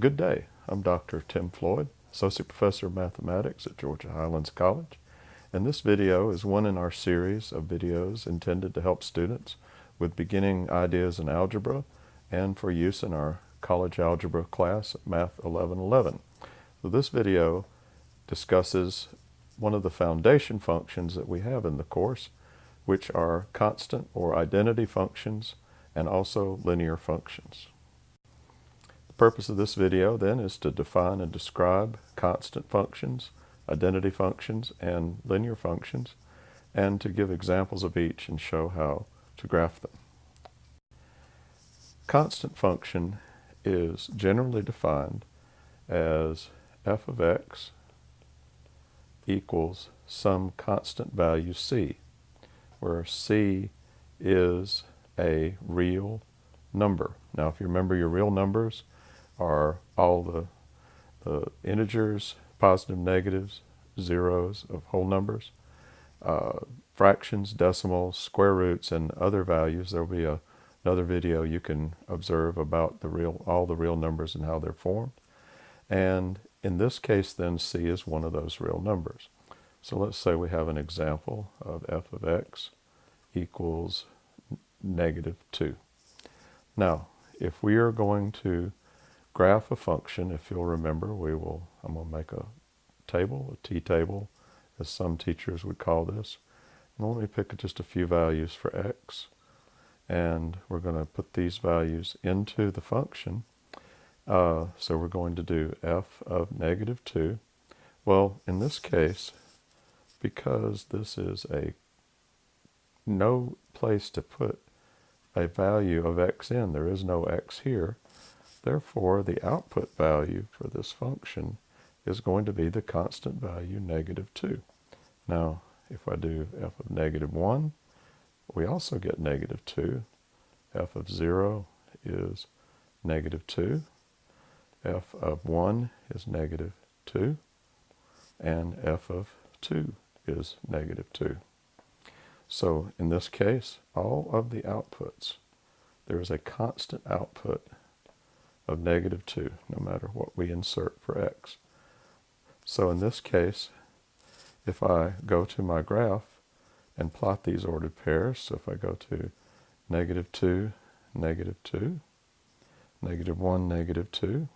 Good day. I'm Dr. Tim Floyd, Associate Professor of Mathematics at Georgia Highlands College. And this video is one in our series of videos intended to help students with beginning ideas in algebra and for use in our college algebra class, Math 1111. So this video discusses one of the foundation functions that we have in the course, which are constant or identity functions and also linear functions. The purpose of this video then is to define and describe constant functions, identity functions, and linear functions, and to give examples of each and show how to graph them. Constant function is generally defined as f of x equals some constant value c, where c is a real number. Now if you remember your real numbers, are all the, the integers, positive, negatives, zeros of whole numbers, uh, fractions, decimals, square roots, and other values. There will be a, another video you can observe about the real, all the real numbers and how they're formed. And in this case, then, c is one of those real numbers. So let's say we have an example of f of x equals negative 2. Now, if we are going to graph a function, if you'll remember, we will, I'm going to make a table, a t-table, as some teachers would call this. And let me pick just a few values for x. And we're going to put these values into the function. Uh, so we're going to do f of negative 2. Well, in this case, because this is a no place to put a value of x in, there is no x here, Therefore, the output value for this function is going to be the constant value negative 2. Now, if I do f of negative 1, we also get negative 2. f of 0 is negative 2. f of 1 is negative 2. And f of 2 is negative 2. So in this case, all of the outputs, there is a constant output of negative 2, no matter what we insert for x. So in this case, if I go to my graph and plot these ordered pairs, so if I go to negative 2, negative 2, negative 1, negative 2,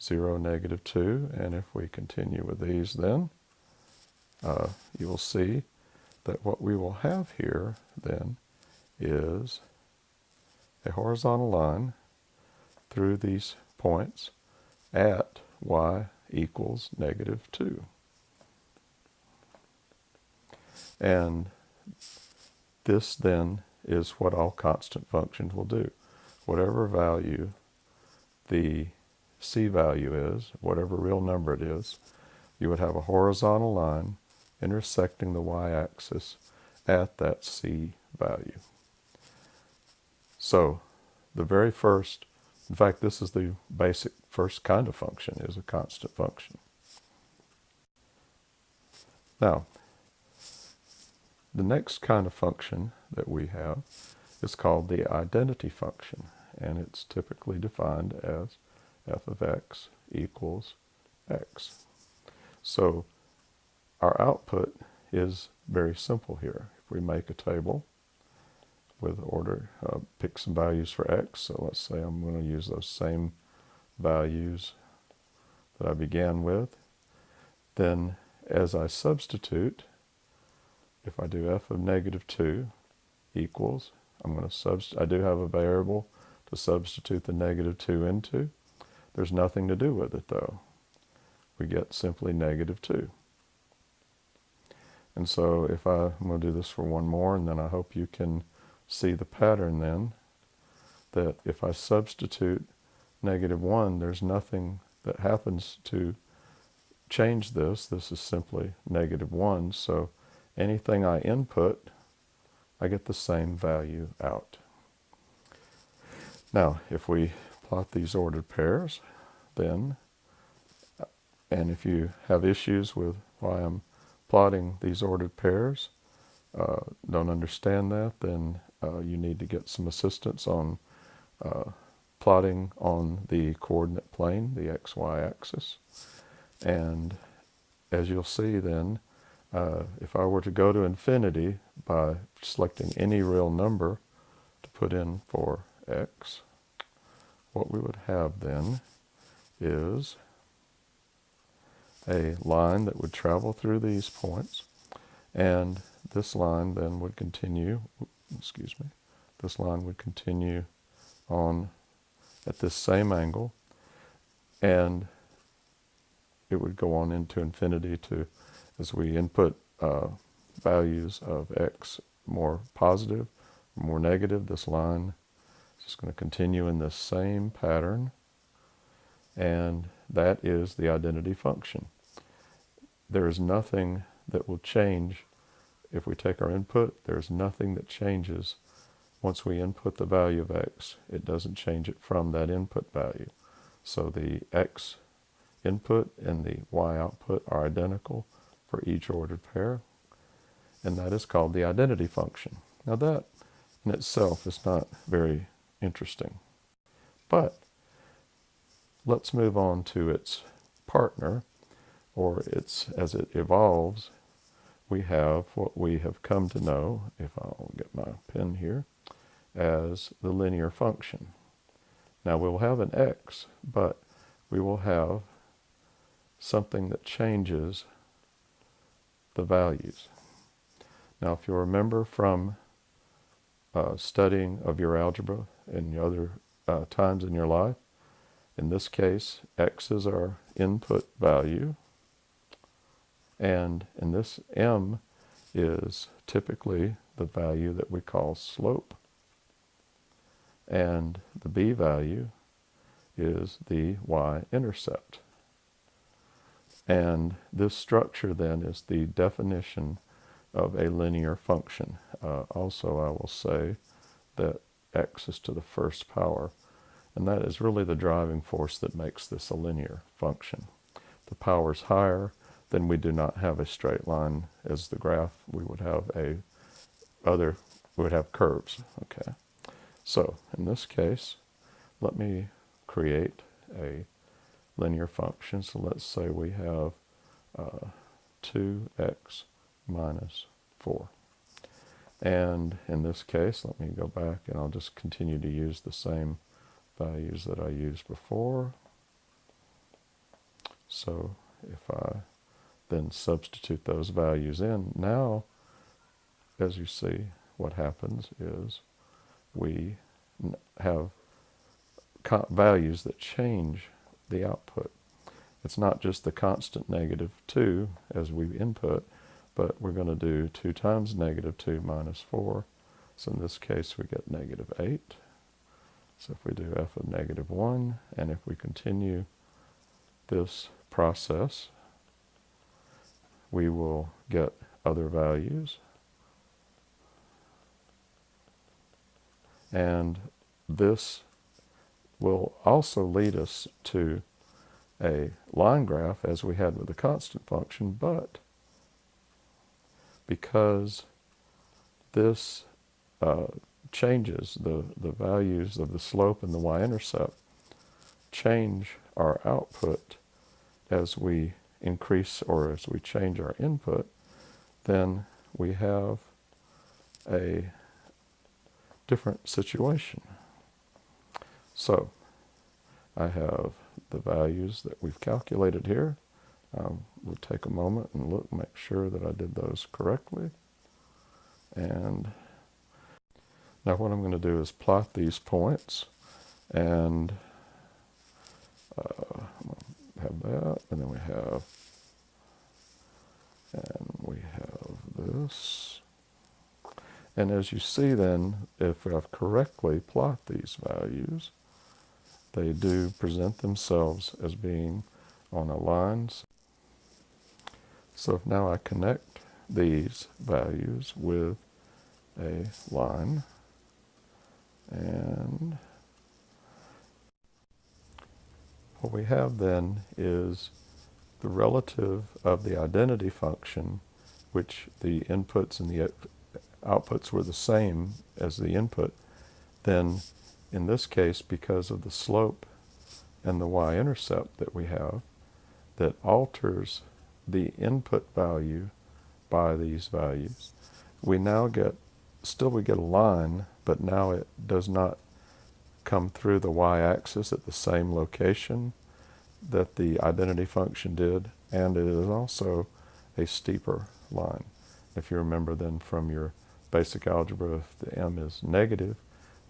0, negative 2, and if we continue with these then, uh, you will see that what we will have here then is a horizontal line through these points at y equals negative 2. And this then is what all constant functions will do. Whatever value the c value is, whatever real number it is, you would have a horizontal line intersecting the y-axis at that c value. So the very first in fact, this is the basic first kind of function, is a constant function. Now, the next kind of function that we have is called the identity function, and it's typically defined as f of x equals x. So our output is very simple here. If we make a table, with order, uh, pick some values for x. So let's say I'm going to use those same values that I began with. Then as I substitute, if I do f of negative 2 equals, I'm going to substitute, I do have a variable to substitute the negative 2 into. There's nothing to do with it though. We get simply negative 2. And so if I, I'm going to do this for one more and then I hope you can see the pattern then that if I substitute negative 1, there's nothing that happens to change this. This is simply negative 1. So anything I input, I get the same value out. Now, if we plot these ordered pairs, then, and if you have issues with why I'm plotting these ordered pairs, uh, don't understand that, then uh, you need to get some assistance on uh, plotting on the coordinate plane, the xy axis. And as you'll see then, uh, if I were to go to infinity by selecting any real number to put in for x, what we would have then is a line that would travel through these points and this line then would continue, excuse me, this line would continue on at this same angle and it would go on into infinity to as we input uh, values of x more positive, more negative, this line is just going to continue in this same pattern and that is the identity function. There is nothing that will change if we take our input. There's nothing that changes once we input the value of x. It doesn't change it from that input value. So the x input and the y output are identical for each ordered pair, and that is called the identity function. Now that in itself is not very interesting, but let's move on to its partner, or its as it evolves, we have what we have come to know, if I'll get my pen here, as the linear function. Now we'll have an x, but we will have something that changes the values. Now if you remember from uh, studying of your algebra and other uh, times in your life, in this case, x is our input value, and in this m is typically the value that we call slope. And the b value is the y-intercept. And this structure then is the definition of a linear function. Uh, also, I will say that x is to the first power. And that is really the driving force that makes this a linear function. The power is higher, then we do not have a straight line as the graph. We would have a other, we would have curves, okay? So in this case, let me create a linear function. So let's say we have uh, 2x minus 4. And in this case, let me go back and I'll just continue to use the same values that I used before. So if I then substitute those values in, now, as you see, what happens is we have values that change the output. It's not just the constant negative 2 as we input, but we're going to do 2 times negative 2 minus 4. So in this case, we get negative 8. So if we do f of negative 1, and if we continue this process, we will get other values. And this will also lead us to a line graph as we had with the constant function, but because this uh, changes, the, the values of the slope and the y-intercept change our output as we increase or as we change our input, then we have a different situation. So I have the values that we've calculated here. Um, we'll take a moment and look, make sure that I did those correctly. And now what I'm going to do is plot these points and uh, have that, and then we have, and we have this. And as you see then, if I've correctly plot these values, they do present themselves as being on a line. So if now I connect these values with a line, and what we have then is the relative of the identity function, which the inputs and the outputs were the same as the input, then in this case, because of the slope and the y-intercept that we have, that alters the input value by these values, we now get, still we get a line, but now it does not come through the y-axis at the same location that the identity function did, and it is also a steeper line. If you remember then from your basic algebra, if the m is negative,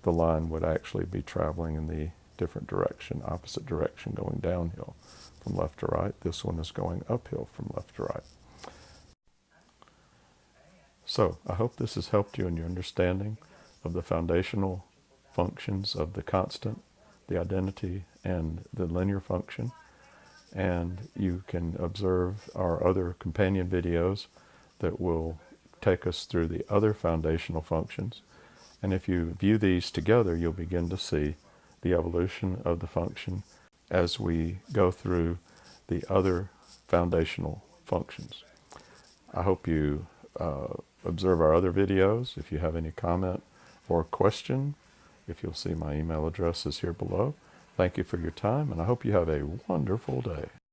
the line would actually be traveling in the different direction, opposite direction, going downhill from left to right. This one is going uphill from left to right. So I hope this has helped you in your understanding of the foundational functions of the constant, the identity, and the linear function. And you can observe our other companion videos that will take us through the other foundational functions. And if you view these together, you'll begin to see the evolution of the function as we go through the other foundational functions. I hope you uh, observe our other videos. If you have any comment or question, if you'll see my email address is here below. Thank you for your time, and I hope you have a wonderful day.